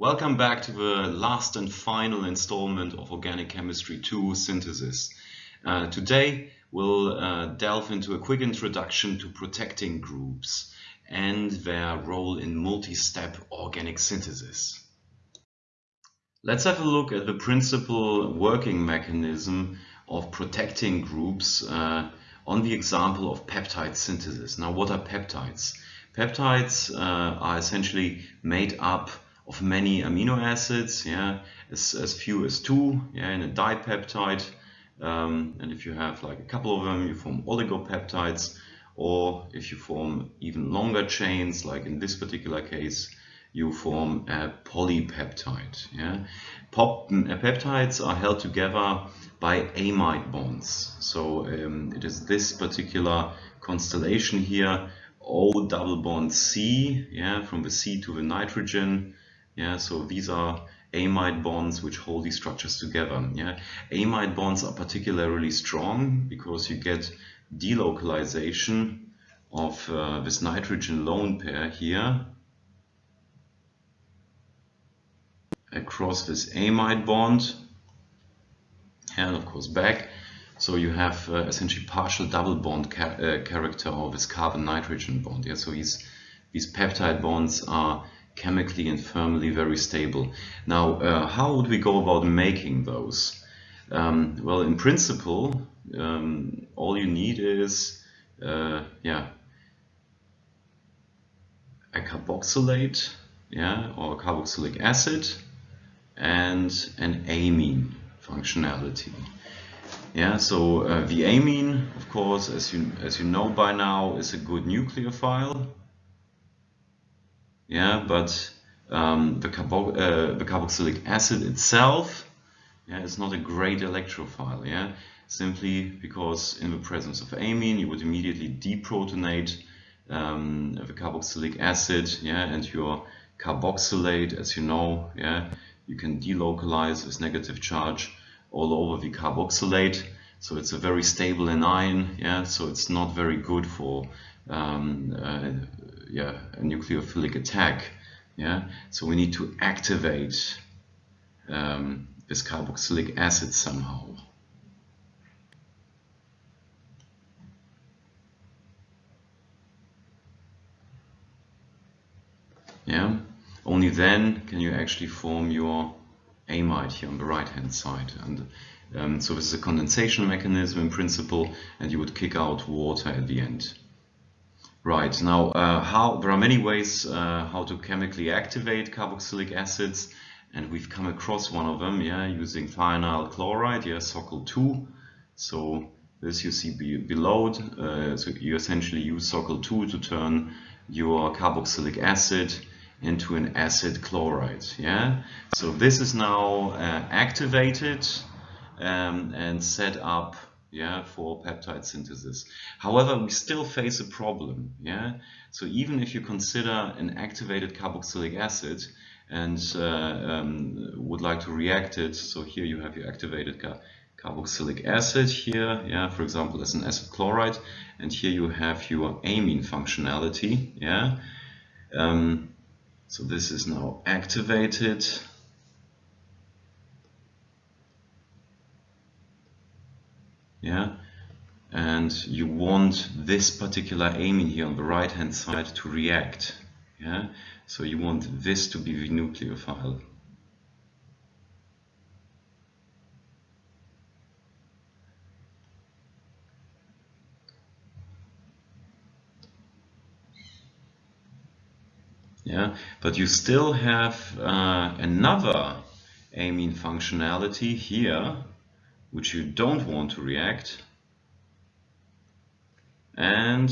Welcome back to the last and final installment of Organic Chemistry 2 Synthesis. Uh, today we'll uh, delve into a quick introduction to protecting groups and their role in multi-step organic synthesis. Let's have a look at the principal working mechanism of protecting groups uh, on the example of peptide synthesis. Now what are peptides? Peptides uh, are essentially made up of many amino acids, yeah, as, as few as two, yeah, in a dipeptide. Um, and if you have like a couple of them, you form oligopeptides, or if you form even longer chains, like in this particular case, you form a polypeptide. Yeah? Pop, uh, peptides are held together by amide bonds. So um, it is this particular constellation here, O double bond C, yeah, from the C to the nitrogen, yeah, so these are amide bonds which hold these structures together. Yeah, amide bonds are particularly strong because you get delocalization of uh, this nitrogen lone pair here across this amide bond and of course back. So you have uh, essentially partial double bond ca uh, character of this carbon nitrogen bond. Yeah, so these these peptide bonds are chemically and thermally very stable. Now, uh, how would we go about making those? Um, well, in principle, um, all you need is, uh, yeah, a carboxylate, yeah, or carboxylic acid, and an amine functionality. Yeah, so uh, the amine, of course, as you as you know by now, is a good nucleophile yeah, but um, the, carbo uh, the carboxylic acid itself yeah, is not a great electrophile, yeah, simply because in the presence of amine you would immediately deprotonate um, the carboxylic acid, yeah, and your carboxylate, as you know, yeah, you can delocalize this negative charge all over the carboxylate. So it's a very stable anion, yeah, so it's not very good for um, uh, yeah, a nucleophilic attack. Yeah, so we need to activate um, this carboxylic acid somehow. Yeah, only then can you actually form your amide here on the right hand side. And um, so this is a condensation mechanism in principle, and you would kick out water at the end. Right, now uh, how there are many ways uh, how to chemically activate carboxylic acids and we've come across one of them, yeah, using thionyl chloride, yeah, SOCL2. So this you see be below, uh, so you essentially use SOCL2 to turn your carboxylic acid into an acid chloride, yeah. So this is now uh, activated um, and set up yeah, for peptide synthesis. However, we still face a problem, yeah. So even if you consider an activated carboxylic acid and uh, um, would like to react it, so here you have your activated car carboxylic acid here, yeah, for example, as an acid chloride, and here you have your amine functionality, yeah. Um, so this is now activated yeah? And you want this particular amine here on the right hand side to react. Yeah? So you want this to be the nucleophile. Yeah? But you still have uh, another amine functionality here which you don't want to react. And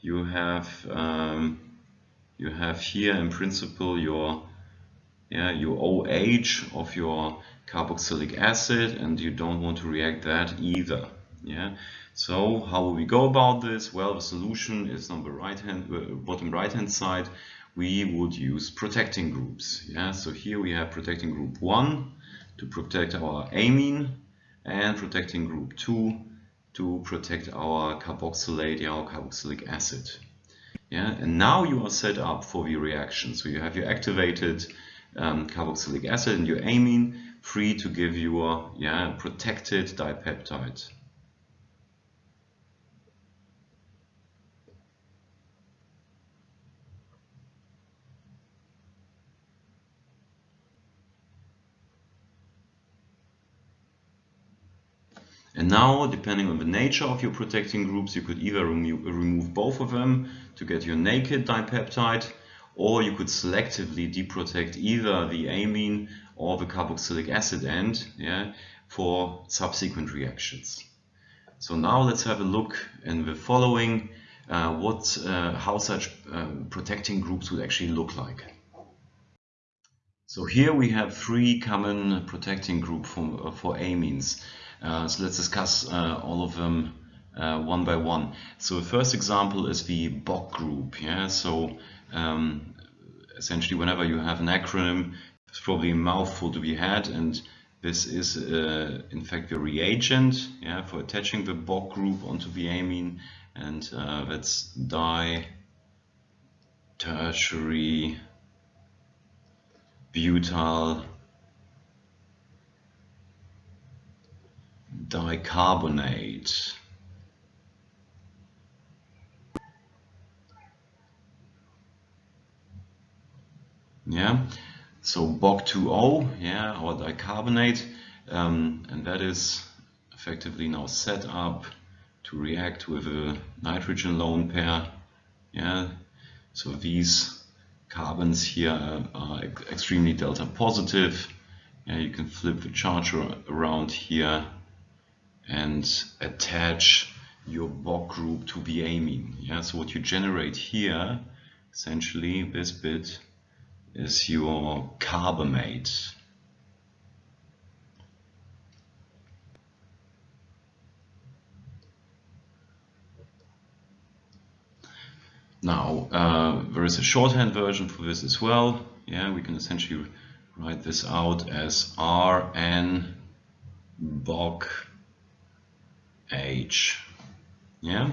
you have um, you have here in principle your yeah your OH of your carboxylic acid and you don't want to react that either. Yeah? So how will we go about this? Well the solution is on the right hand uh, bottom right hand side. We would use protecting groups. Yeah? So here we have protecting group 1 to protect our amine and protecting group 2 to protect our carboxylate, our carboxylic acid. Yeah, and now you are set up for the reaction. So you have your activated um, carboxylic acid and your amine free to give your yeah, protected dipeptide. Now, depending on the nature of your protecting groups, you could either remo remove both of them to get your naked dipeptide, or you could selectively deprotect either the amine or the carboxylic acid end yeah, for subsequent reactions. So now let's have a look in the following uh, what, uh, how such uh, protecting groups would actually look like. So here we have three common protecting groups for, for amines. Uh, so let's discuss uh, all of them uh, one by one. So the first example is the BOC group. Yeah, so um, essentially whenever you have an acronym, it's probably a mouthful to be had, and this is uh, in fact the reagent yeah, for attaching the BOC group onto the amine, and uh, that's di tertiary butyl dicarbonate. Yeah, so BOC2O, yeah, our dicarbonate, um, and that is effectively now set up to react with a nitrogen lone pair. Yeah, so these carbons here are extremely delta positive. Yeah, you can flip the charge around here and attach your BOC group to the amine. Yeah, so what you generate here, essentially this bit, is your carbamate. Now, uh, there is a shorthand version for this as well. Yeah, we can essentially write this out as Rn BOC H. Yeah.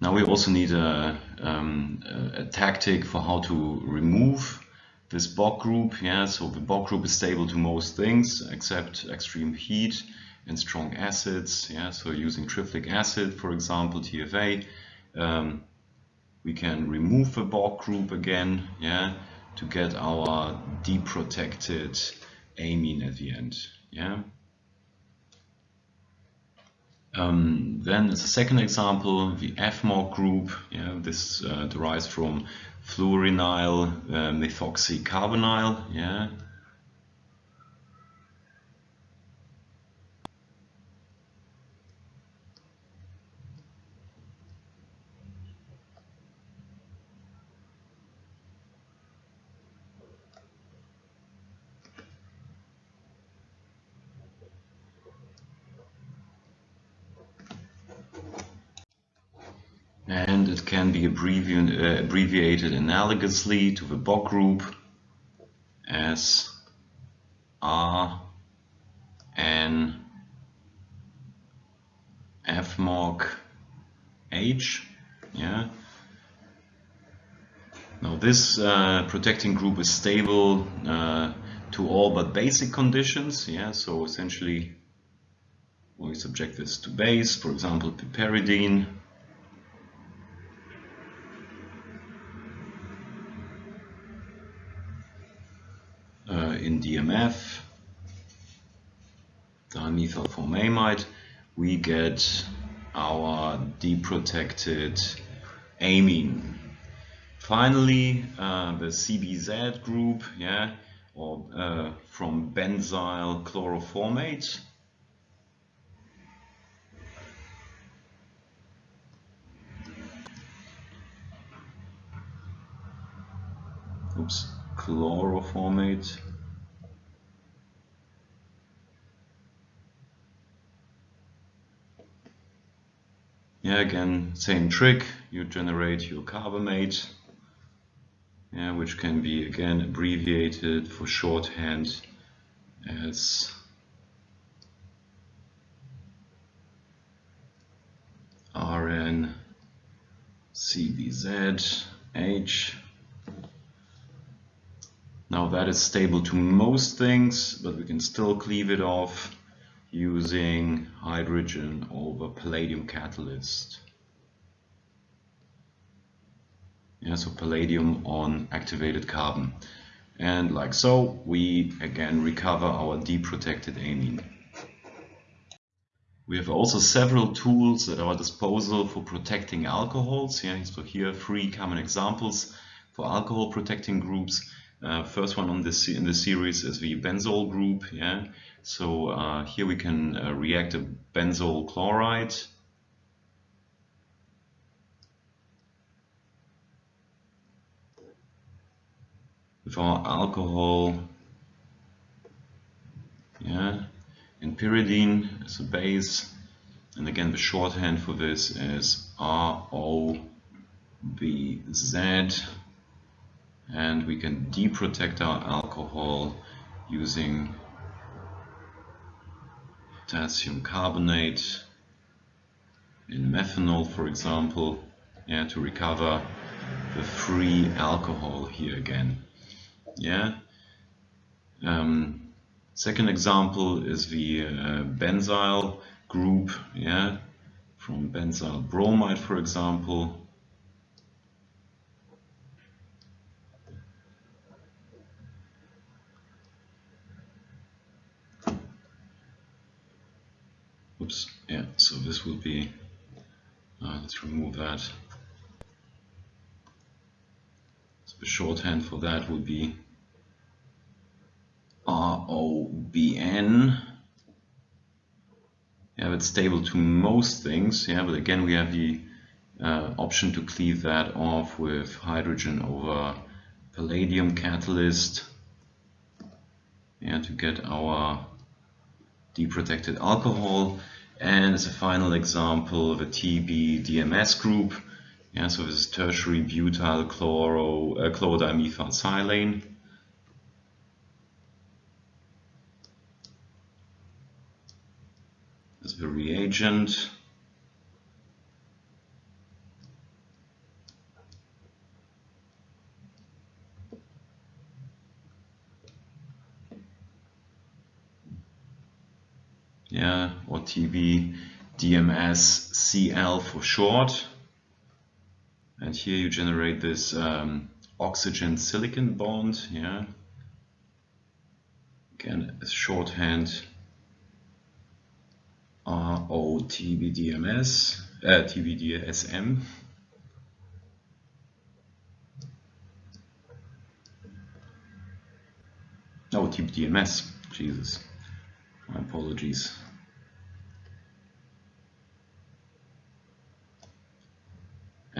Now we also need a, um, a, a, tactic for how to remove this BOC group. Yeah, so the BOC group is stable to most things except extreme heat and strong acids. Yeah, so using triflic acid, for example, TFA, um, we can remove the BOC group again. Yeah, to get our deprotected amine at the end. Yeah. Um, then as a second example, the FMOC group, yeah, this uh, derives from fluorenyl uh, methoxycarbonyl, yeah, and it can be abbrevi uh, abbreviated analogously to the BOC group as R N FMOC H. Yeah. Now this uh, protecting group is stable uh, to all but basic conditions. Yeah. So essentially, we subject this to base, for example, piperidine in DMF, dimethylformamide, we get our deprotected amine. Finally, uh, the CBZ group, yeah, or uh, from benzyl chloroformate. Oops, chloroformate. Yeah, again, same trick. You generate your carbamate, yeah, which can be again abbreviated for shorthand as RN CBZ H. Now that is stable to most things, but we can still cleave it off using hydrogen over palladium catalyst. Yeah, so palladium on activated carbon. And like so, we again recover our deprotected amine. We have also several tools at our disposal for protecting alcohols. Yeah, so here are three common examples for alcohol protecting groups. Uh, first one on this in the series is the benzoyl group. Yeah, so uh, here we can uh, react a benzoyl chloride with our alcohol. Yeah, and pyridine as a base. And again, the shorthand for this is ROBZ and we can deprotect our alcohol using potassium carbonate in methanol for example yeah, to recover the free alcohol here again yeah? Um, second example is the uh, benzyl group yeah? From benzyl bromide for example Oops, yeah, so this will be, uh, let's remove that. So the shorthand for that would be ROBN. Yeah, it's stable to most things, yeah, but again we have the uh, option to cleave that off with hydrogen over palladium catalyst yeah, to get our deprotected alcohol. And as a final example, the TB-DMS group. Yeah, so this is tertiary butyl chloro, uh, chlorodimethyl As the reagent. Yeah, or TB DMS CL for short. And here you generate this um, oxygen silicon bond, yeah. Again, a shorthand ROTBDMS, uh, TBDSM. Oh, TBDMS, Jesus, my apologies.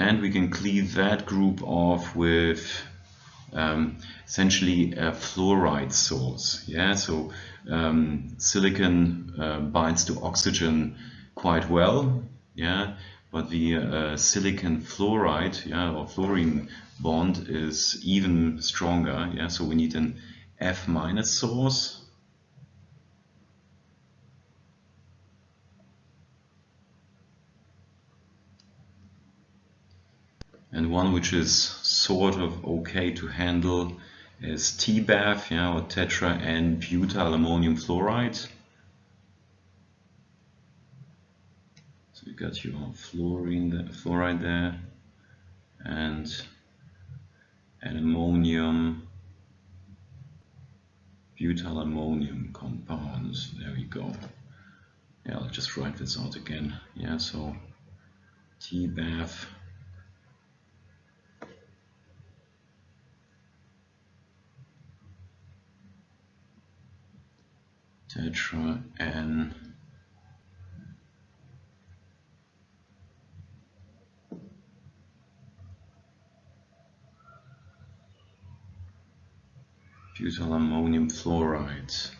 And we can cleave that group off with um, essentially a fluoride source. Yeah, so um, silicon uh, binds to oxygen quite well. Yeah, but the uh, silicon fluoride, yeah, or fluorine bond is even stronger. Yeah, so we need an F minus source and one which is sort of okay to handle is TBAF, yeah, or tetra and butyl ammonium fluoride. So you got your fluorine, there, fluoride there, and an ammonium, butyl ammonium compounds. There we go. Yeah, I'll just write this out again. Yeah, so TBAF tetra n butyl ammonium fluoride.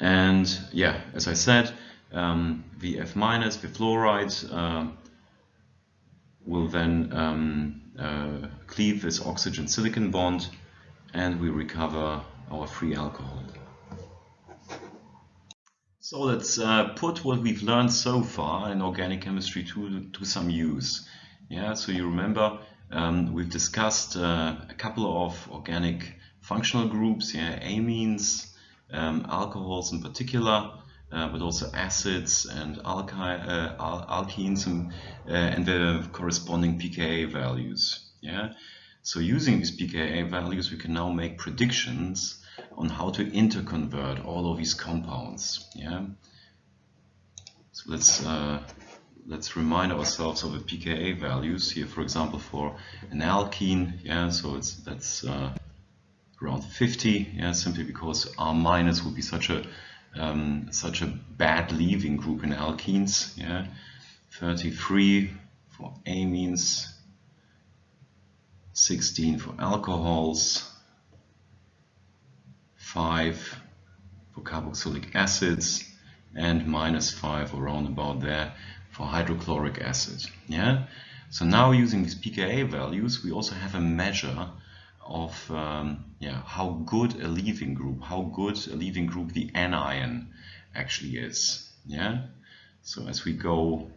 And yeah, as I said, um, the F minus, the fluoride, uh, will then um, uh, cleave this oxygen silicon bond and we recover our free alcohol. So let's uh, put what we've learned so far in organic chemistry to, to some use. Yeah, so you remember um, we've discussed uh, a couple of organic functional groups, yeah, amines, um, alcohols in particular, uh, but also acids and alky uh, al alkenes and, uh, and the corresponding pKa values. Yeah, so using these pKa values, we can now make predictions on how to interconvert all of these compounds. Yeah. So let's uh, let's remind ourselves of the pKa values here. For example, for an alkene, yeah, so it's that's uh, around 50. Yeah, simply because R minus would be such a um, such a bad leaving group in alkenes. Yeah, 33 for amines, 16 for alcohols. 5 for carboxylic acids and minus 5 around about there for hydrochloric acid. Yeah. So now using these pKa values, we also have a measure of um, yeah how good a leaving group, how good a leaving group the anion actually is. Yeah. So as we go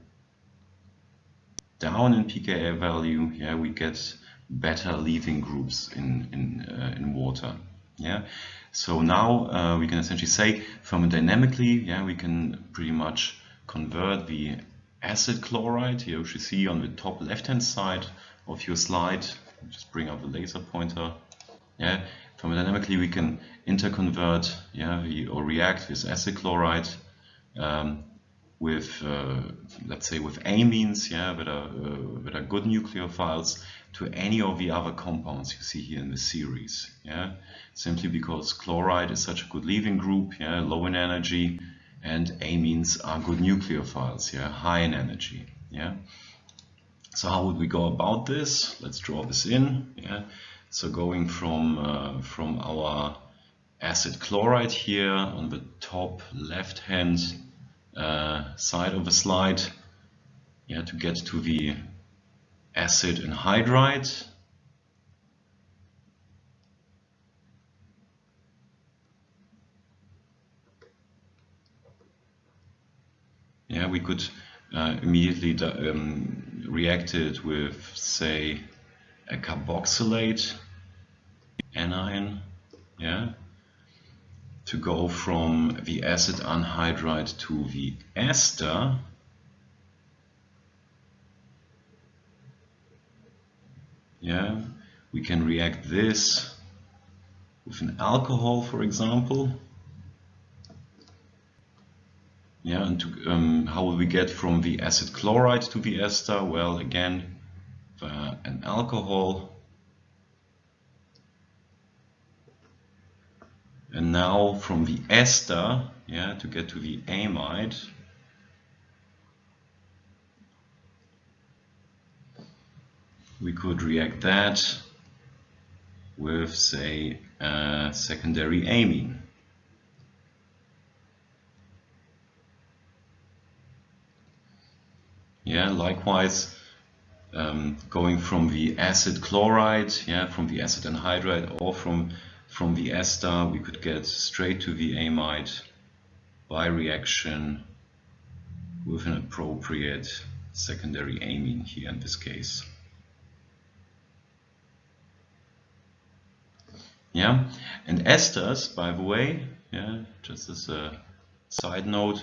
down in pKa value, yeah, we get better leaving groups in in uh, in water. Yeah. So now uh, we can essentially say thermodynamically, yeah, we can pretty much convert the acid chloride here, you see on the top left-hand side of your slide. Just bring up the laser pointer. Yeah, thermodynamically we can interconvert, yeah, we, or react with acid chloride um, with, uh, let's say, with amines, yeah, that are uh, that are good nucleophiles, to any of the other compounds you see here in the series. Yeah, simply because chloride is such a good leaving group, yeah, low in energy, and amines are good nucleophiles, yeah, high in energy. Yeah. So how would we go about this? Let's draw this in. Yeah. So going from uh, from our acid chloride here on the top left hand uh, side of the slide, yeah, to get to the acid anhydride. Yeah, we could uh, immediately um, react it with, say, a carboxylate anion, yeah, to go from the acid anhydride to the ester. Yeah, we can react this with an alcohol, for example. Yeah, and to, um, how will we get from the acid chloride to the ester? Well, again, an alcohol. And now from the ester, yeah, to get to the amide, we could react that with, say, a secondary amine. Yeah, likewise, um, going from the acid chloride, yeah, from the acid anhydride or from, from the ester, we could get straight to the amide by reaction with an appropriate secondary amine here in this case. Yeah, and esters, by the way, yeah, just as a side note,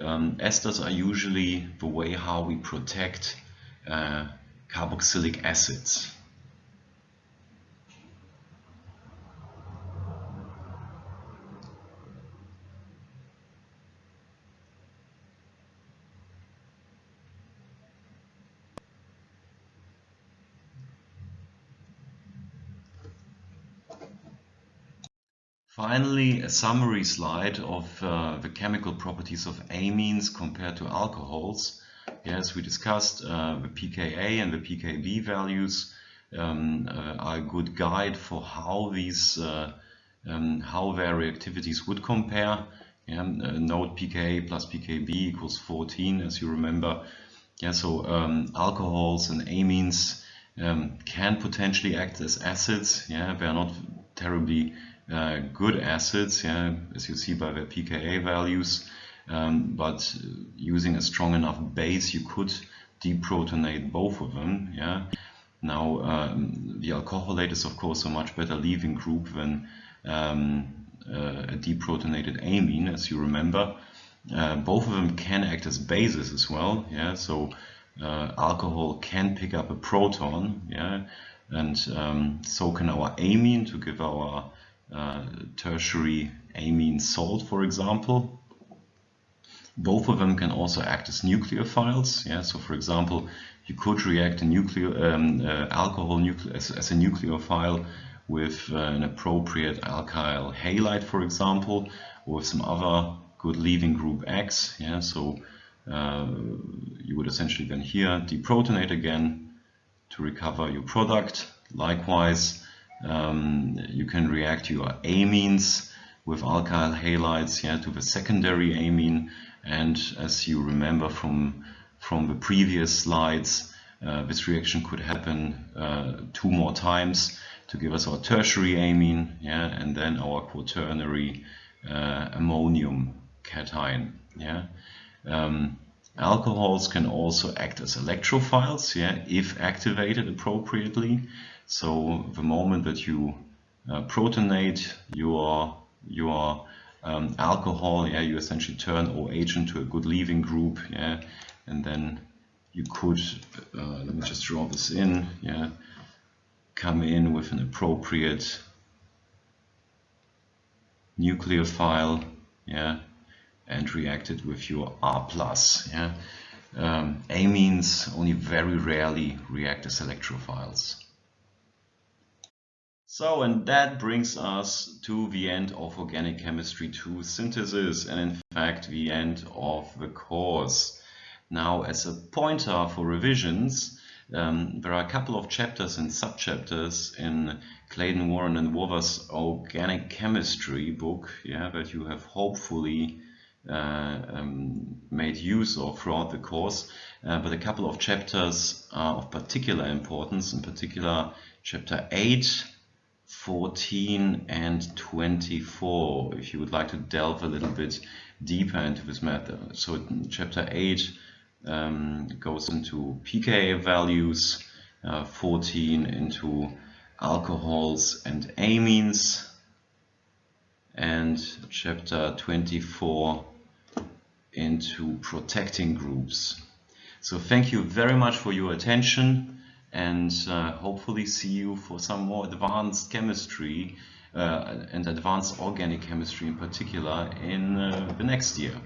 um, esters are usually the way how we protect uh, carboxylic acids. Finally, a summary slide of uh, the chemical properties of amines compared to alcohols. Yes, we discussed uh, the pKa and the pKb values um, uh, are a good guide for how these uh, um, how their reactivities would compare. Yeah, uh, note pKa plus pKb equals 14, as you remember. Yeah, so um, alcohols and amines um, can potentially act as acids. Yeah, they are not terribly good acids, yeah, as you see by the pKa values. um, but using a strong enough base you could deprotonate both of them. Yeah. Now um, the alcoholate is of course a much better leaving group than um, uh, a deprotonated amine, as you remember. Uh, both of them can act as bases as well. Yeah, so uh, alcohol can pick up a proton. Yeah, and um, so can our amine to give our uh, tertiary amine salt, for example. Both of them can also act as nucleophiles. Yeah, so for example, you could react a um, uh, alcohol nucle as, as, a nucleophile with uh, an appropriate alkyl halide, for example, or with some other good leaving group X. Yeah, so uh, you would essentially then here deprotonate again to recover your product. Likewise, um, you can react your amines with alkyl halides yeah, to the secondary amine. And as you remember from, from the previous slides, uh, this reaction could happen uh, two more times to give us our tertiary amine, yeah, and then our quaternary uh, ammonium cation. Yeah. Um, alcohols can also act as electrophiles, yeah, if activated appropriately. So the moment that you uh, protonate your your um, alcohol, yeah, you essentially turn OH into a good leaving group, yeah, and then you could, uh, let me just draw this in, yeah, come in with an appropriate nucleophile, yeah, and react it with your R+. Yeah? Um, amines only very rarely react as electrophiles. So, and that brings us to the end of Organic Chemistry 2 synthesis and in fact the end of the course. Now, as a pointer for revisions, um, there are a couple of chapters and subchapters in Clayden Warren and Wothers' Organic Chemistry book yeah, that you have hopefully uh, um, made use of throughout the course, uh, but a couple of chapters are of particular importance, in particular chapter 8, 14 and 24, if you would like to delve a little bit deeper into this matter. So chapter 8 um, goes into pKa values, uh, 14 into alcohols and amines, and chapter 24 into protecting groups. So thank you very much for your attention and uh, hopefully see you for some more advanced chemistry uh, and advanced organic chemistry in particular in uh, the next year.